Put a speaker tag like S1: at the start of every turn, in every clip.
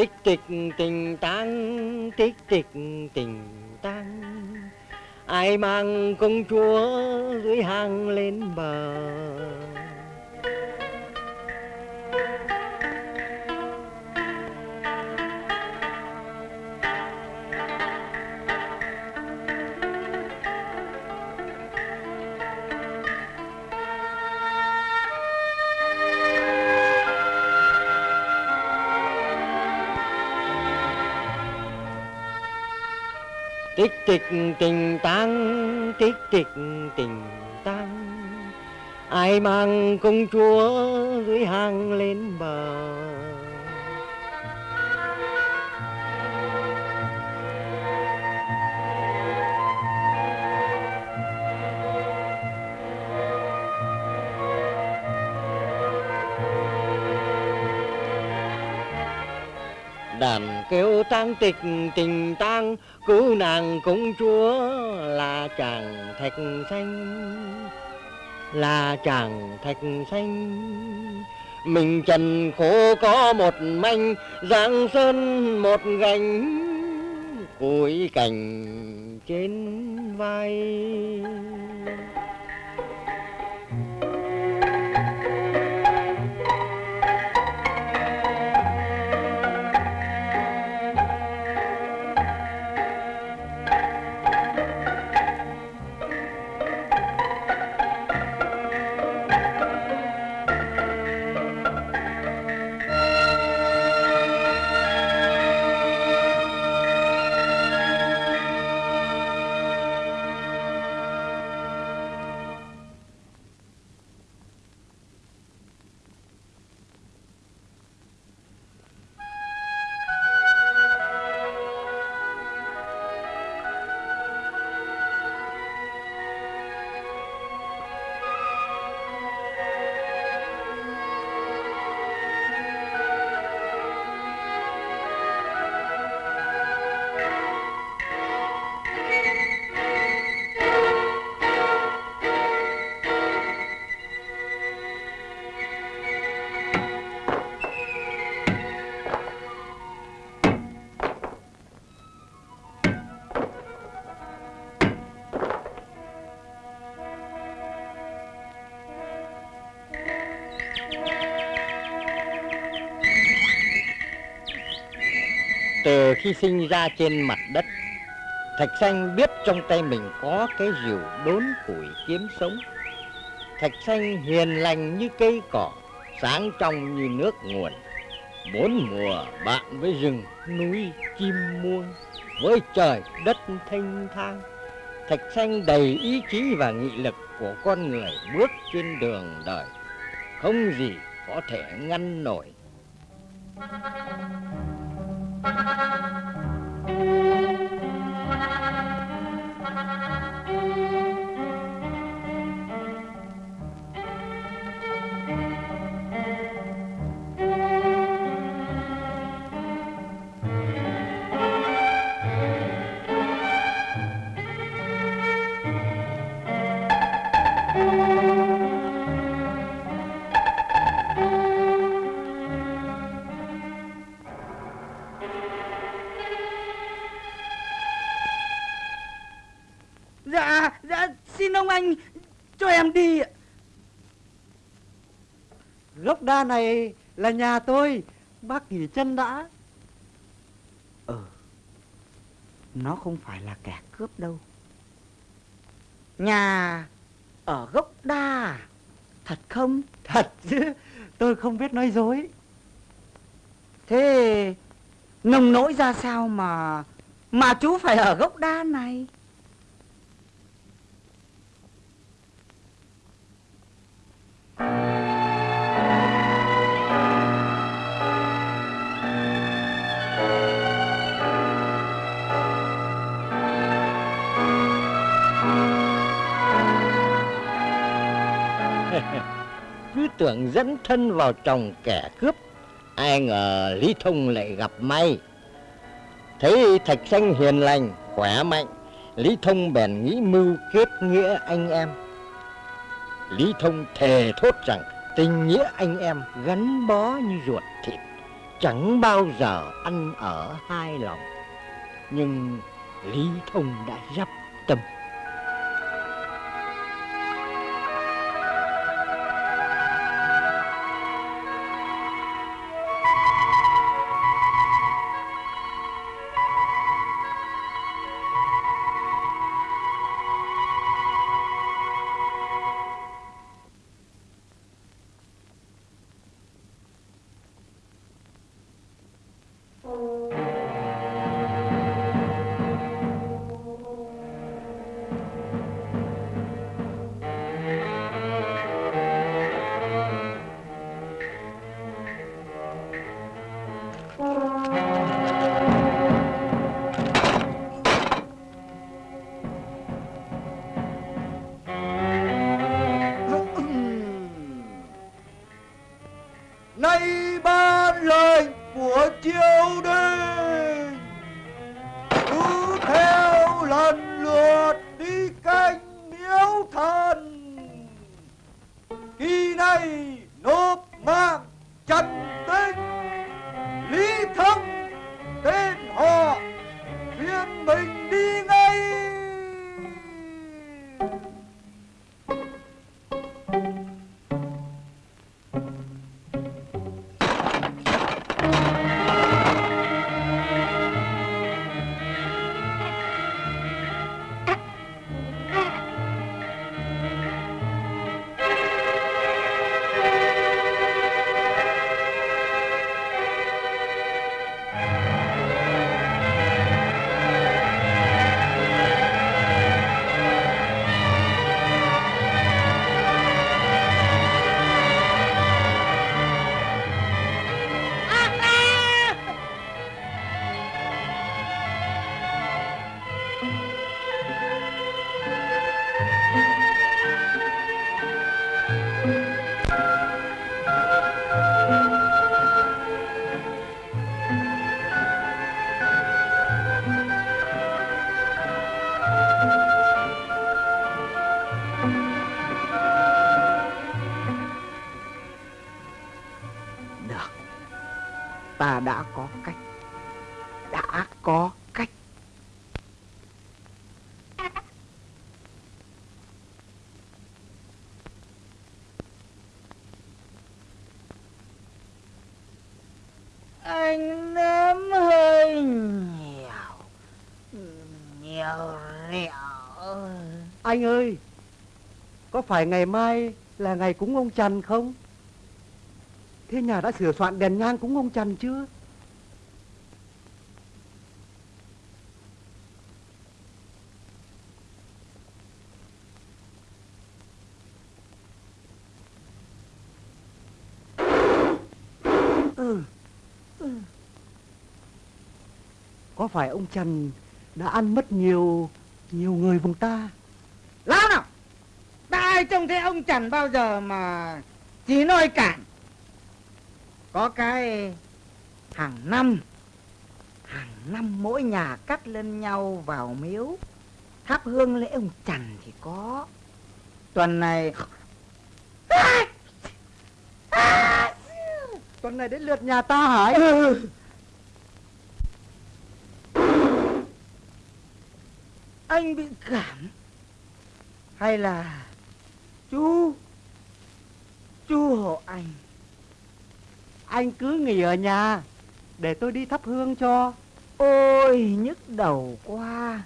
S1: tích tịch tình tăng, tích tịch tình tăng. ai mang công chúa dưới hang lên bờ tịch tình tang tích tịch tình tang. Ai mang công chúa dưới hang lên bờ. Đàn kêu trang tịch tình tang cứu nàng công chúa là chàng thạch xanh. Là chàng thạch xanh, mình trần khổ có một manh, giang sơn một gành cối cành trên vai. Khi sinh ra trên mặt đất. Thạch xanh biết trong tay mình có cái rìu đốn củi kiếm sống. Thạch xanh hiền lành như cây cỏ Sáng trong như nước nguồn. Bốn mùa bạn với rừng, núi, chim muông Với trời, đất thanh thang. Thạch xanh đầy ý chí và nghị lực của con người bước trên đường đời. Không gì có thể ngăn nổi.
S2: Dạ, dạ, xin ông anh cho em đi ạ.
S3: Gốc đa này là nhà tôi Bác nghỉ chân đã
S2: Ừ, nó không phải là kẻ cướp đâu. Nhà ở gốc đa, thật không?
S3: Thật chứ Tôi không biết nói dối
S2: Thế nông nỗi ra sao mà mà chú phải ở gốc đa này?
S1: cứ tưởng dẫn thân vào chồng kẻ cướp, ai ngờ lý thông lại gặp may. Thấy thạch xanh hiền lành, khỏe mạnh, lý thông bèn nghĩ mưu kết nghĩa anh em. Lý thông thề thốt rằng tình nghĩa anh em gắn bó như ruột thịt, chẳng bao giờ ăn ở hai lòng. Nhưng lý thông đã dắp tâm.
S2: Có
S3: phải ngày mai là ngày cúng ông Trần không? Thế nhà đã sửa soạn đèn nhang cúng ông Trần chưa? Ừ. ừ. Có phải ông Trần đã ăn mất nhiều nhiều người vùng ta?
S2: Lão nào Ta ai trông thấy ông chẳng bao giờ mà Chỉ nói cản Có cái Hàng năm Hàng năm mỗi nhà cắt lên nhau vào miếu. Thắp hương lễ ông Trần thì có. Tuần này
S3: Tuần này đến lượt nhà ta anh?
S2: Ừ. Anh bị cảm Hay là Chú Chú hộ anh.
S3: Anh cứ nghỉ ở nhà Để tôi đi thắp hương cho.
S2: Ôi, nhức đầu quá.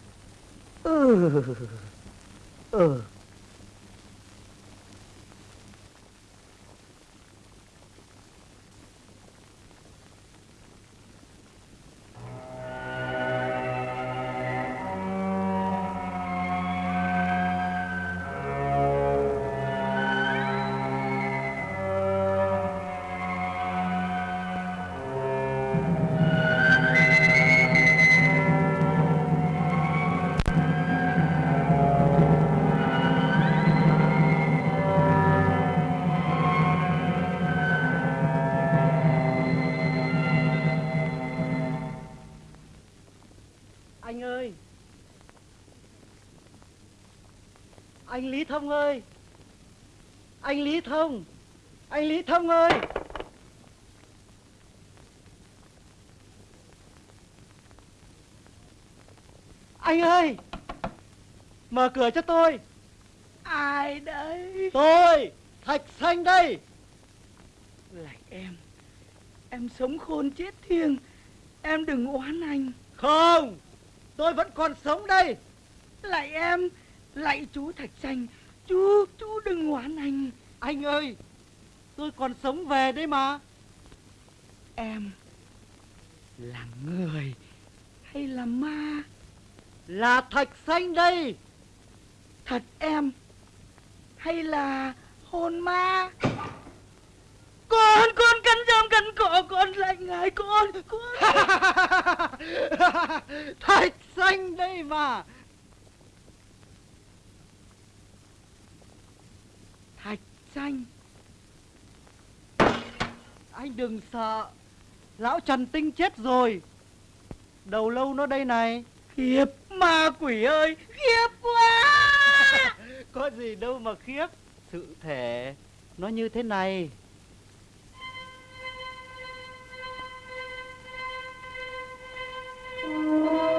S2: Ừ Ừ,
S3: ừ. anh lý thông ơi. Anh lý thông. Anh lý thông ơi. Anh ơi. Mở cửa cho tôi.
S2: Ai đấy?
S3: Tôi thạch xanh đây.
S2: Lại em. Em sống khôn chết thiêng. Em đừng oán anh.
S3: Không tôi vẫn còn sống đây.
S2: Lại em. Lạy chú Thạch Xanh Chú, chú đừng oán anh.
S3: Anh ơi Tôi còn sống về đấy mà.
S2: Em Là người Hay là ma?
S3: Là thạch xanh đây.
S2: Thật em Hay là hồn ma? Con, con cắn rơm cắn cỏ Con lại ngài con, con.
S3: Thạch xanh đây mà
S2: Thạch xanh
S3: Anh đừng sợ Lão Trần Tinh chết rồi. Đầu lâu nó đây này.
S2: Khiếp. Ma quỷ ơi Khiếp quá.
S3: Có gì đâu mà khiếp. Sự thể Nó như thế này. Tôi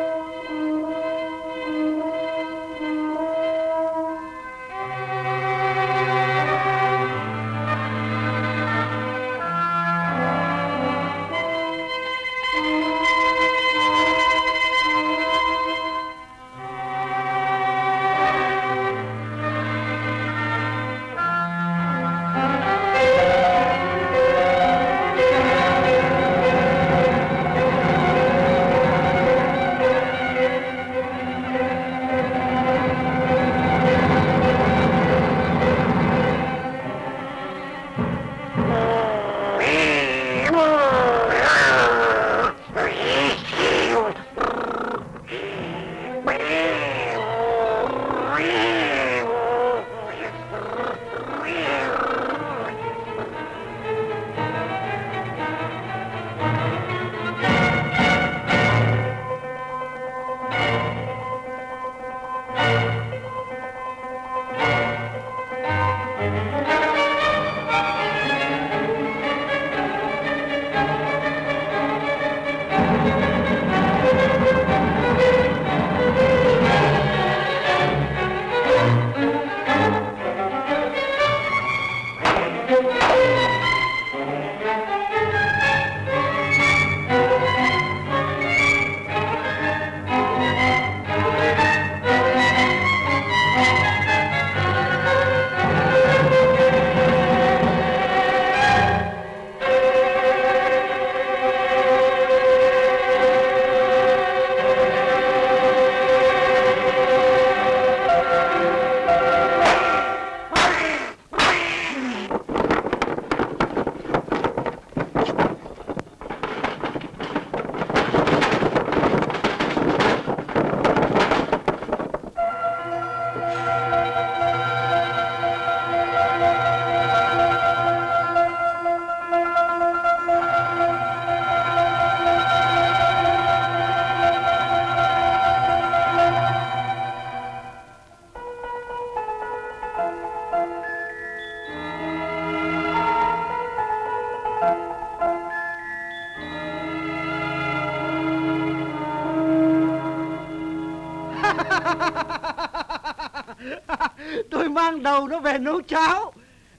S3: nó về nấu cháo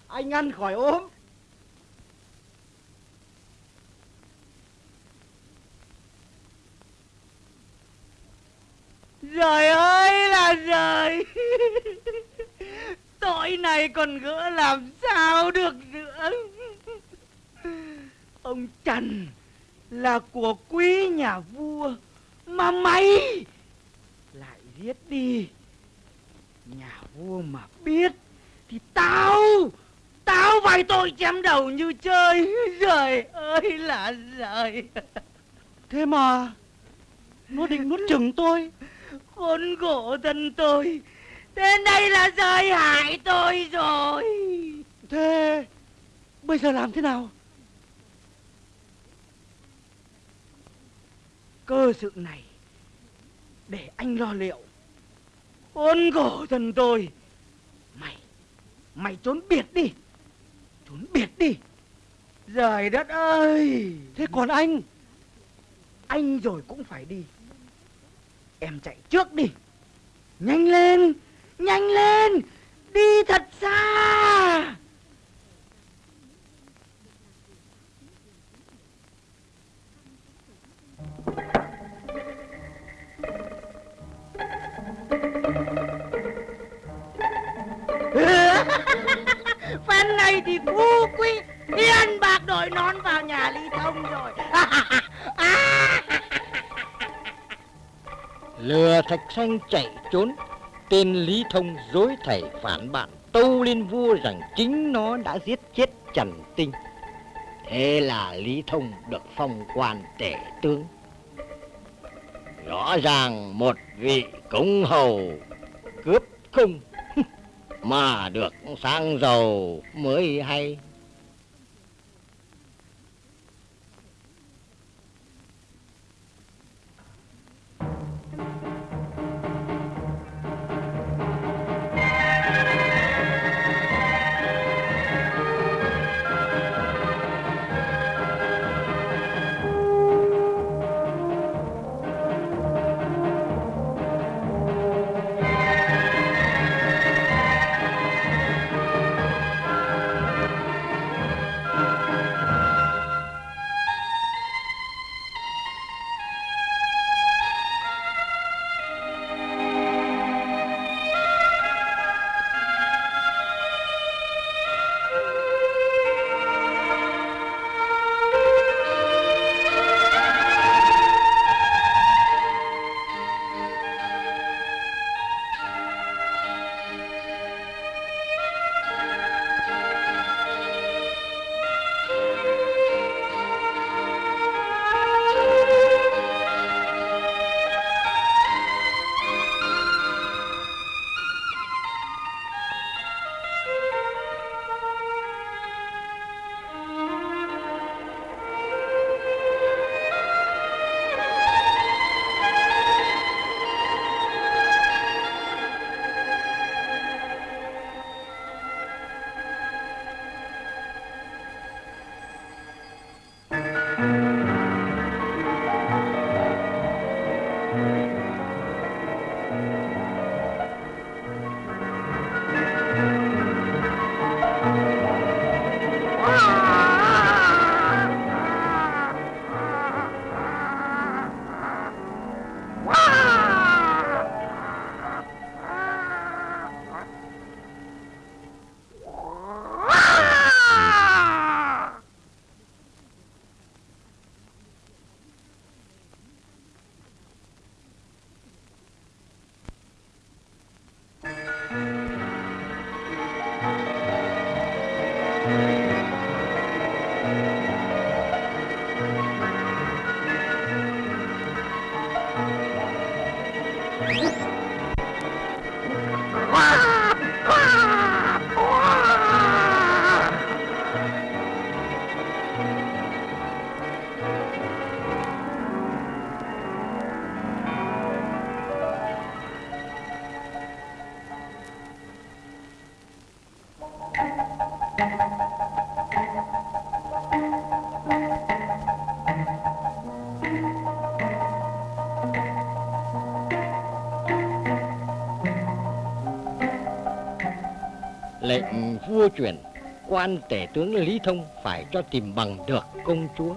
S3: Anh ăn khỏi ốm
S2: Trời ơi là trời Tội này còn gỡ làm sao được nữa Ông Trần Là của quý nhà vua Mà mày Lại giết đi Nhà vua mà biết Thì tao Tao phải tội chém đầu như chơi Trời ơi là trời
S3: Thế mà Nó định nuốt chừng tôi
S2: Khốn khổ thân tôi. Đến đây là rơi hại tôi rồi.
S3: Thế Bây giờ làm thế nào?
S2: Cơ sự này Để anh lo liệu. Khốn khổ thân tôi. Mày Mày trốn biệt đi. Trốn biệt đi. Trời đất ơi.
S3: Thế còn anh?
S2: Anh rồi cũng phải đi. Em chạy trước đi Nhanh lên Nhanh lên, Đi thật xa. Phen này thì phú quý. Tiền bạc đội nón vào nhà ly Thông rồi.
S1: À, Lừa thạch xanh chạy trốn, Tên Lý Thông dối thầy phản bạn, Tâu lên vua rằng chính nó đã giết chết Trần Tinh. Thế là Lý Thông được phong quan tể tướng. Rõ ràng một vị cống hầu cướp cung Mà được sang giàu mới hay. Lệnh vua chuyển quan tể tướng Lý Thông phải cho tìm bằng được công chúa.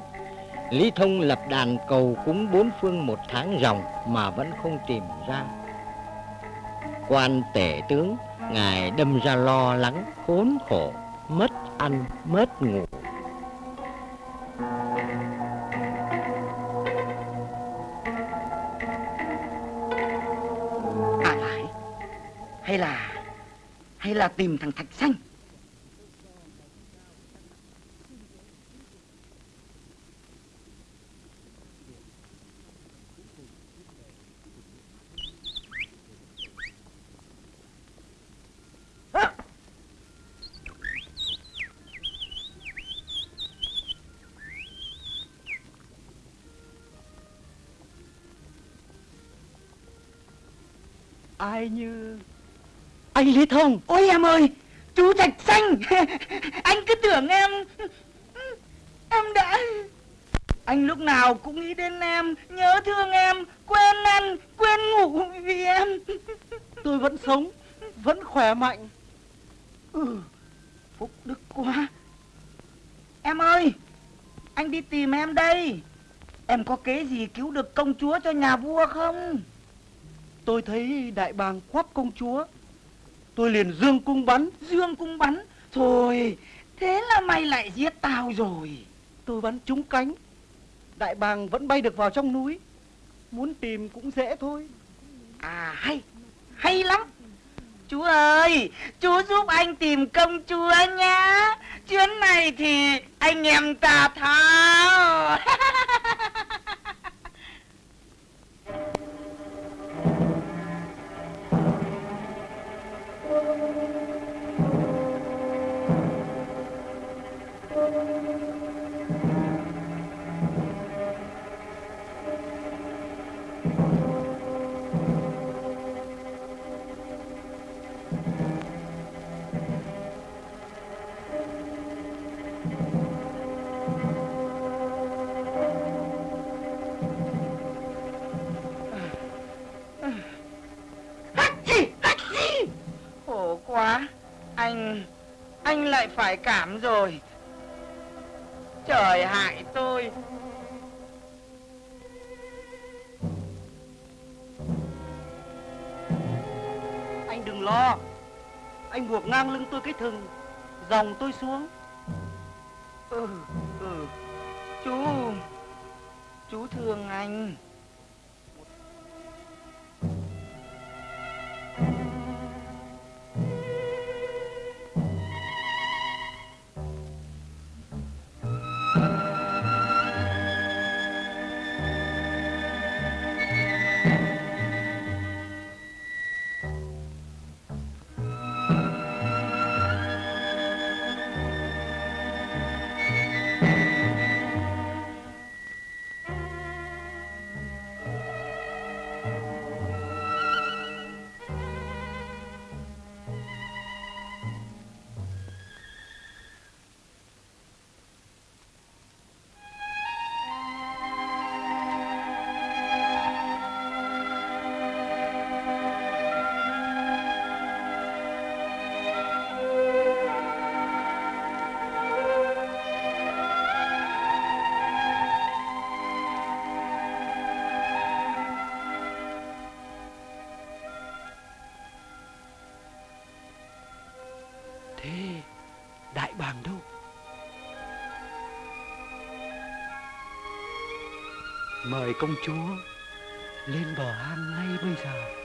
S1: Lý Thông lập đàn cầu cúng bốn phương một tháng ròng mà vẫn không tìm ra. Quan tể tướng, ngài đâm ra lo lắng, khốn khổ, mất ăn, mất ngủ.
S2: Là tìm thằng Thạch Xanh.
S3: Ai như anh Lý Thông.
S2: Ôi em ơi Chú Thạch Xanh. Anh cứ tưởng em Em đã Anh lúc nào cũng nghĩ đến em Nhớ thương em Quên ăn Quên ngủ vì em.
S3: Tôi vẫn sống Vẫn khỏe mạnh.
S2: Ừ Phúc đức quá. Em ơi Anh đi tìm em đây. Em có kế gì cứu được công chúa cho nhà vua không?
S3: Tôi thấy đại bàng quắp công chúa Tôi liền dương cung bắn.
S2: Dương cung bắn? Thôi Thế là mày lại giết tao rồi.
S3: Tôi bắn trúng cánh. Đại bàng vẫn bay được vào trong núi. Muốn tìm cũng dễ thôi.
S2: À hay. Hay lắm. Chú ơi Chú giúp anh tìm công chúa nhá. Chuyến này thì anh em ta thao quá. Anh Anh lại phải cảm rồi. Trời hại tôi.
S3: Anh đừng lo. Anh buộc ngang lưng tôi cái thừng, Dòng tôi xuống.
S2: Ừ Ừ. Chú Chú thương anh.
S3: Mời công chúa Lên bờ hang ngay bây giờ.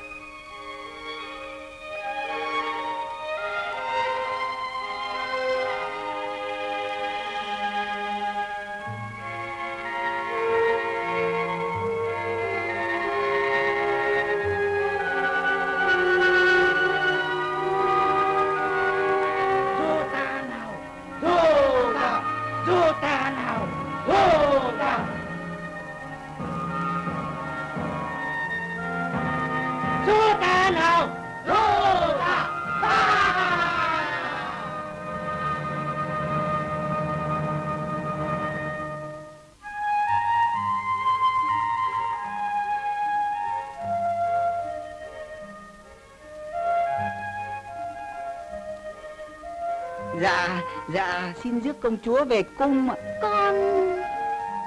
S2: Xin rước công chúa về cung ạ.
S4: Con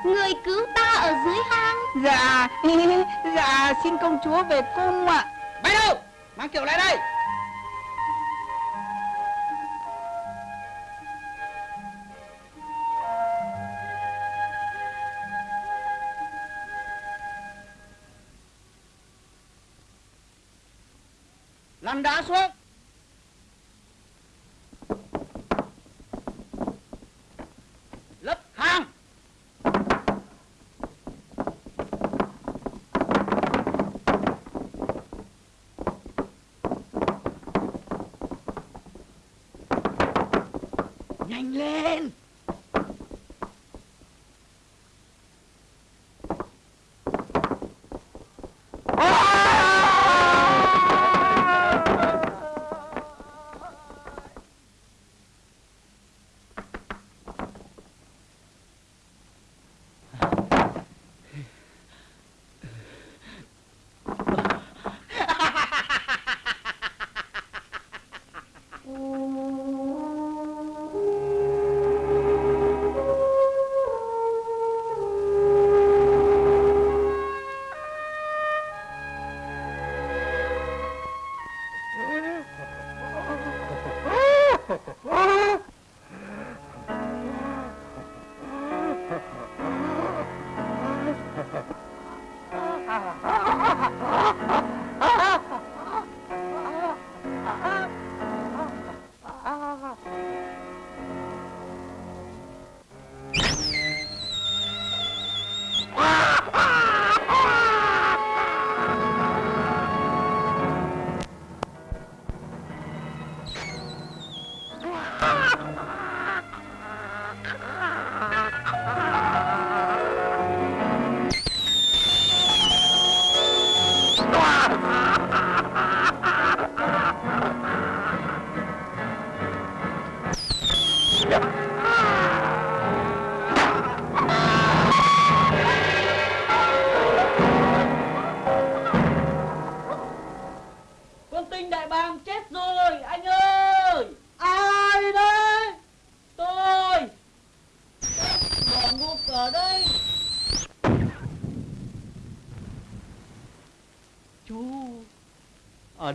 S4: Người cứu ta ở dưới hang
S2: Dạ, dạ, xin công chúa về cung ạ. Bay đâu? Mang kiệu lại đây. Lăn đá xuống.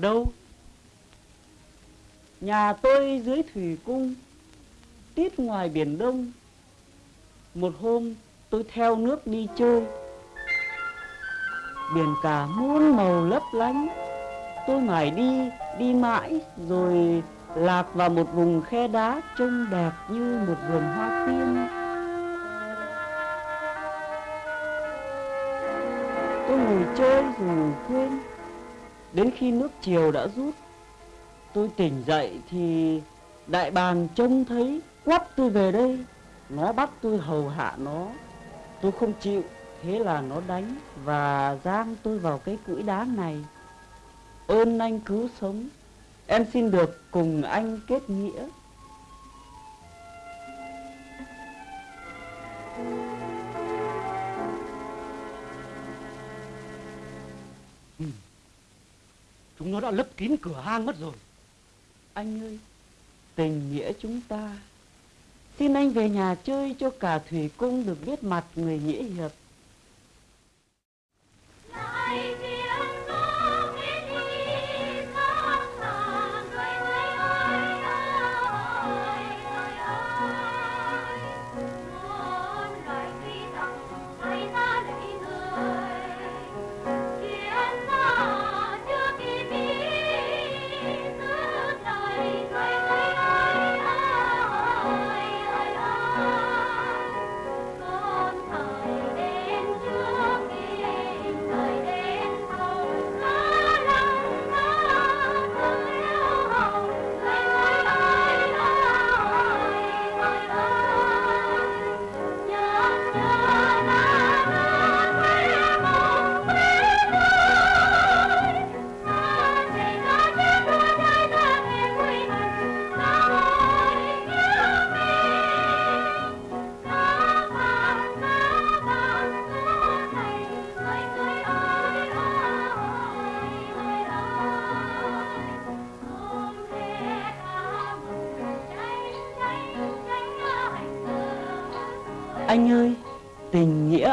S5: Đâu? Nhà tôi dưới thủy cung, tít ngoài biển Đông. Một hôm tôi theo nước đi chơi. Biển cả muôn màu lấp lánh. Tôi mải đi, đi mãi rồi lạc vào một vùng khe đá trông đẹp như một vườn hoa tiên. Tôi ngồi chơi rồi quên. Đến khi nước chiều đã rút, tôi tỉnh dậy thì đại bàng trông thấy quắp tôi về đây. Nó bắt tôi hầu hạ nó. Tôi không chịu, thế là nó đánh và giang tôi vào cái cưỡi đá này. Ơn anh cứu sống, em xin được cùng anh kết nghĩa.
S3: Chúng nó đã lấp kín cửa hang mất rồi.
S5: Anh ơi, tình nghĩa chúng ta. Xin anh về nhà chơi cho cả thủy cung được biết mặt người nghĩa hiệp.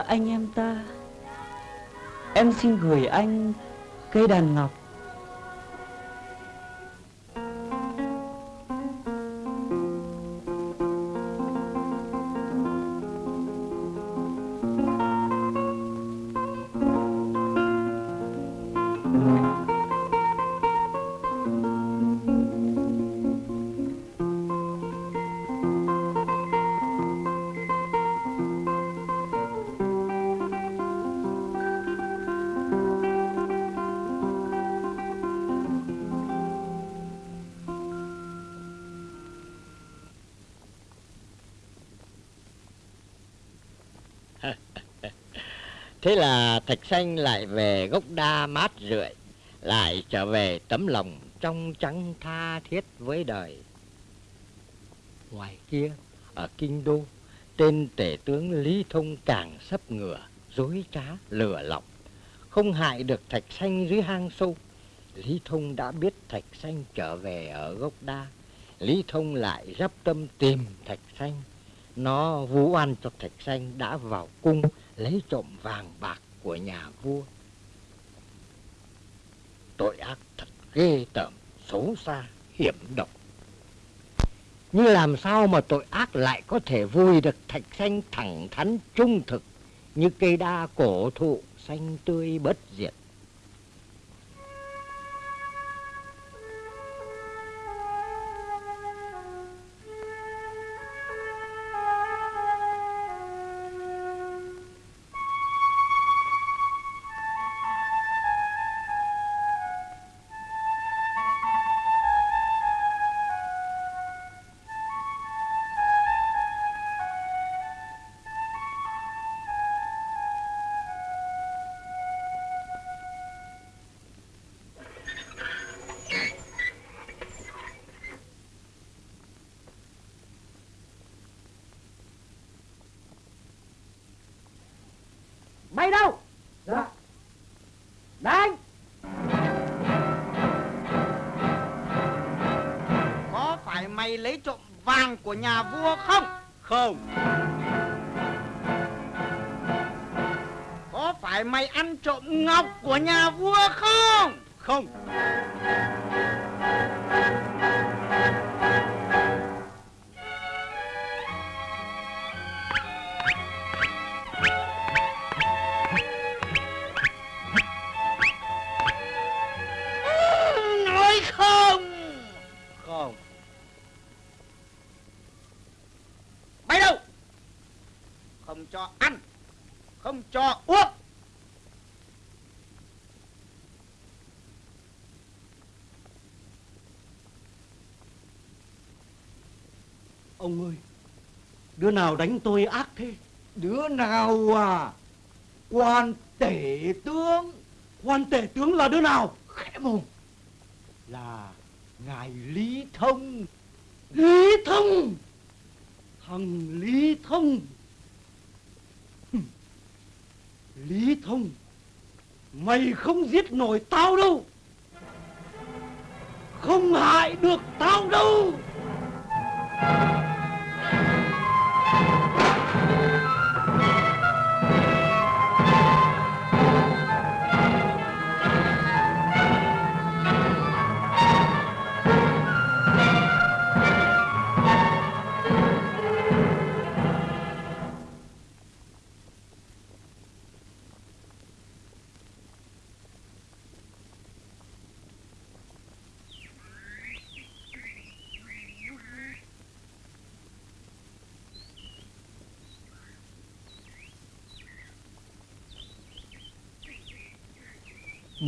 S5: Anh em ta. Em xin gửi anh cây đàn ngọc.
S1: Thạch Xanh lại về gốc đa mát rượi, lại trở về tấm lòng trong trắng tha thiết với đời. Ngoài kia, ở Kinh Đô, tên tể tướng Lý Thông càng sấp ngửa, dối trá, lừa lọc. Không hại được Thạch Xanh dưới hang sâu. Lý Thông đã biết Thạch Xanh trở về ở gốc đa. Lý Thông lại dắp tâm tìm Thạch Xanh. Nó vũ oan cho Thạch Xanh đã vào cung lấy trộm vàng bạc của nhà vua. Tội ác thật ghê tởm, xấu xa, hiểm độc. Nhưng làm sao mà tội ác lại có thể vui được thạch xanh thẳng thắn trung thực như cây đa cổ thụ xanh tươi bất diệt.
S2: Bay đâu? Dạ. Đánh. Có phải mày lấy trộm vàng của nhà vua không?
S3: Không,
S2: Có phải mày ăn trộm ngọc của nhà vua không?
S3: Không
S2: cho ăn không cho uống.
S3: Ông ơi Đứa nào đánh tôi ác thế?
S2: Đứa nào à? Quan tể tướng.
S3: Quan tể tướng là đứa nào?
S2: Khẽ mồm.
S3: Là
S2: ngài lý thông.
S3: Lý Thông! Thằng Lý Thông Lý Thông Mày không giết nổi tao đâu. Không hại được tao đâu.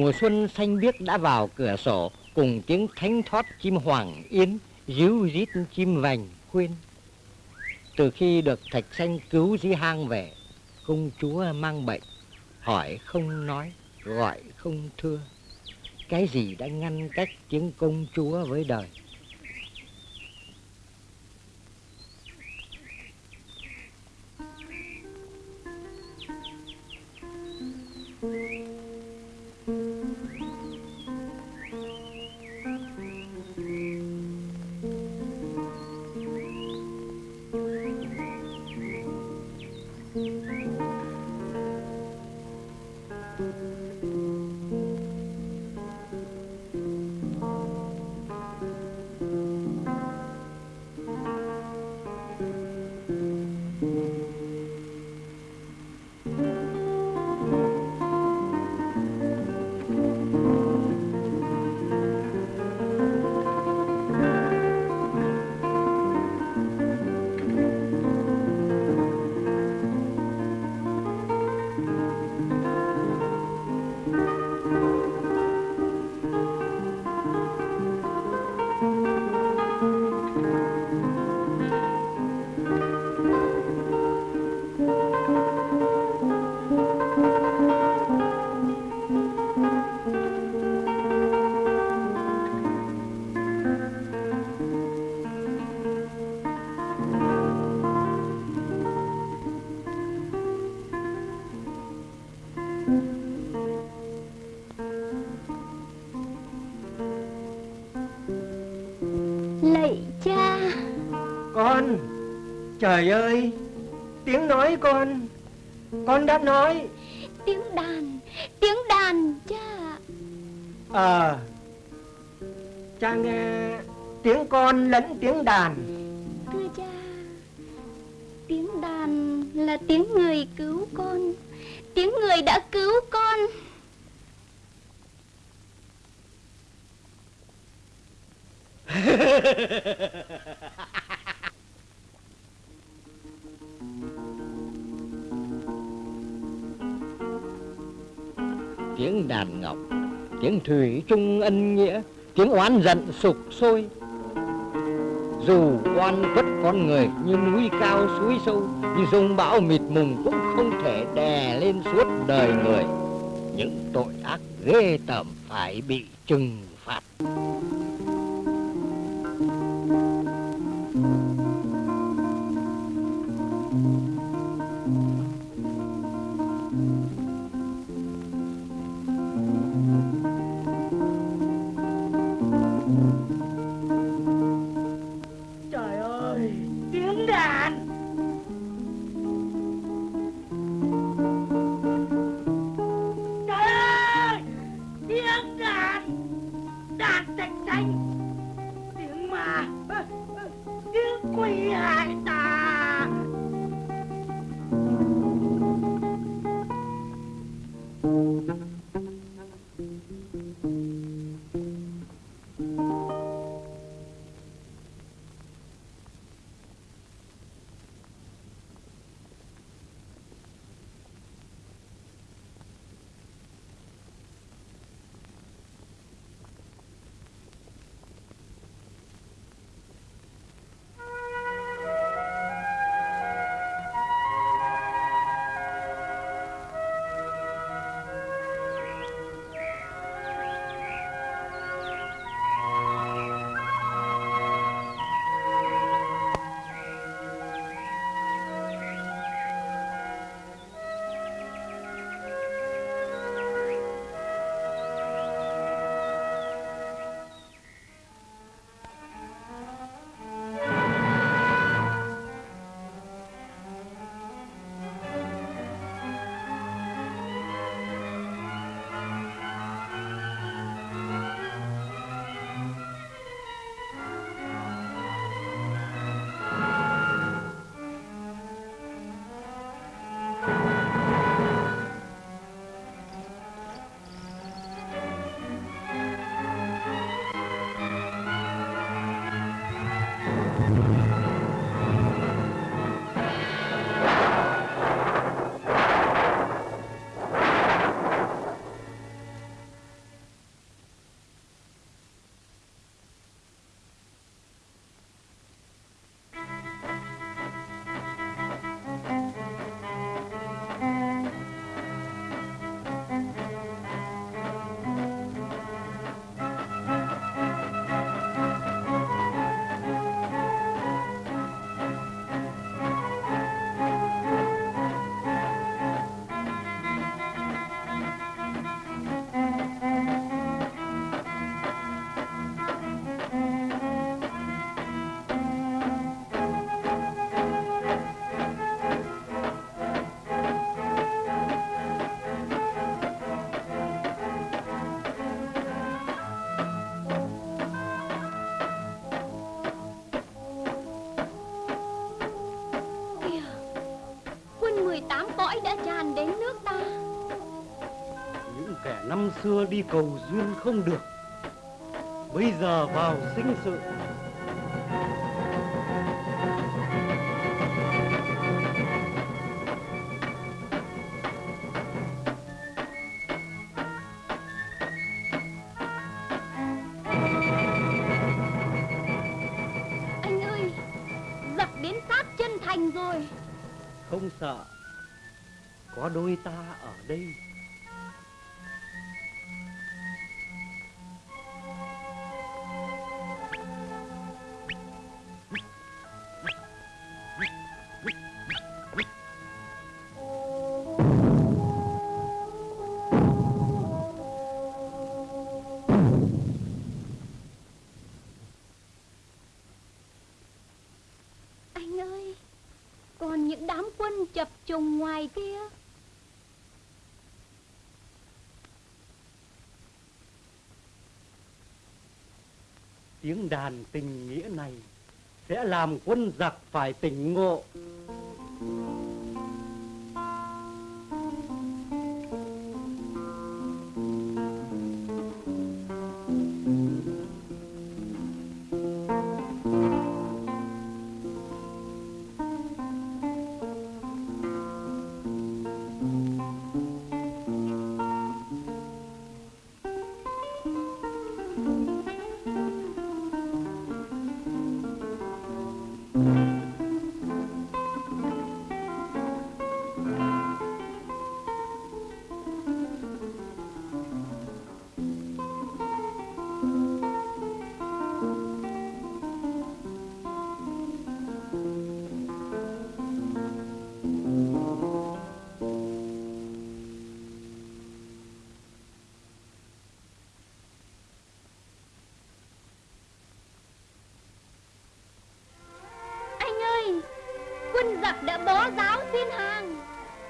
S1: Mùa xuân xanh biếc đã vào cửa sổ cùng tiếng thánh thót chim hoàng yến, ríu rít chim vành khuyên. Từ khi được thạch xanh cứu dĩ hang về, công chúa mang bệnh, hỏi không nói, gọi không thưa. Cái gì đã ngăn cách tiếng công chúa với đời?
S5: Lạy
S4: Trời ơi Tiếng nói con Con đã nói.
S5: Tiếng đàn Tiếng đàn cha
S4: Ờ Cha nghe Tiếng con lẫn tiếng đàn.
S5: Thưa cha Tiếng đàn là tiếng người cứu con Tiếng người đã cứu con
S1: tiếng đàn ngọc, tiếng thủy chung ân nghĩa, tiếng oán giận sục sôi. Dù oan khuất con người như núi cao suối sâu như rông bão mịt mùng cũng không thể đè lên suốt đời người. Những tội ác ghê tởm phải bị trừng phạt.
S3: Xưa đi cầu duyên không được Bây giờ vào sinh sự.
S4: Anh ơi Giặc đến sát chân thành rồi.
S3: Không sợ Có đôi ta ở đây Tiếng đàn tình nghĩa này Sẽ làm quân giặc phải tỉnh ngộ.
S4: Bó giáo xin hàng.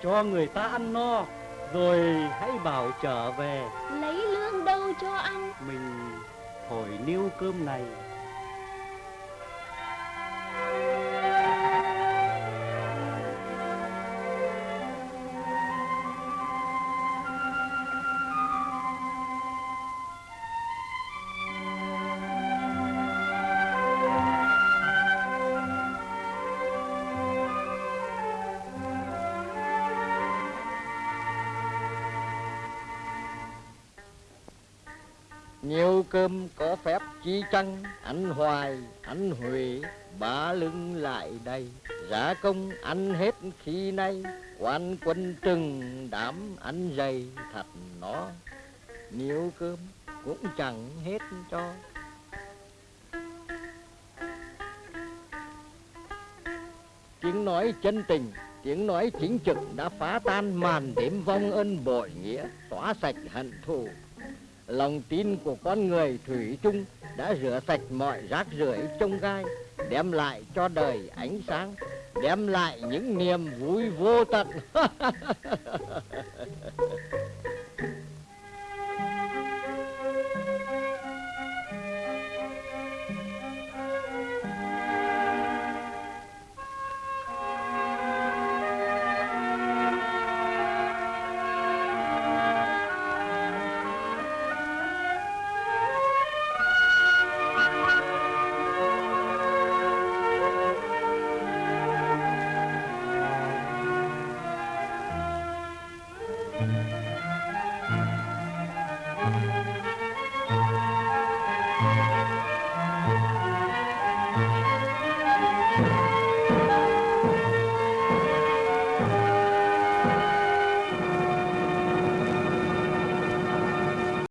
S3: Cho người ta ăn no Rồi hãy bảo trở về.
S4: Lấy lương đâu cho ăn.
S3: Mình thổi niêu cơm này
S1: Anh hoài, anh huệ Bá lưng lại đây. Giá công anh hết khi nay Quan quân trừng đám anh dày thật nó. Nhiều cơm cũng chẳng hết cho. Tiếng nói chân tình Tiếng nói chính trực đã phá tan màn đếm vong ân bội nghĩa Xóa sạch hận thù. Lòng tin của con người thủy chung đã rửa sạch mọi rác rưởi trong gai, đem lại cho đời ánh sáng, đem lại những niềm vui vô tận.